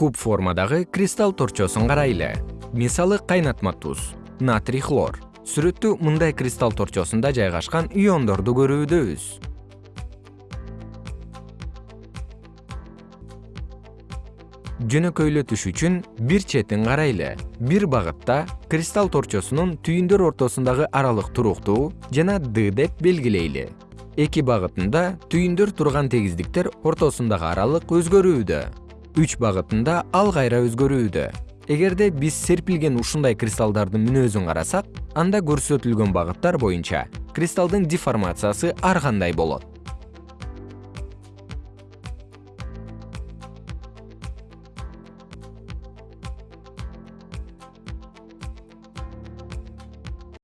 куб формадагы кристалл торчосун карайлы. Мисалы кайнатма туз натрий хлор. Сүрөттө мындай кристалл торчосунда жайгашкан иондорду көрүүдөбүз жөнөкөйлөтүш үчүн бир четин карайлы. Бир багытта кристалл торчосунун түйүндөр ортосундагы аралык туруктуу жана д деп белгилейли. Эки багытында түйүндөр турган тегиздиктер ортосундагы аралык өзгөрүүдө үч багытында ал кайра өзгөрүүдө эгерде биз серпилген ушундай кристаллдардын мүнөзүн карасак анда көрсөтүлгөн багыттар боюнча кристаллдын деформациясы ар кандай болот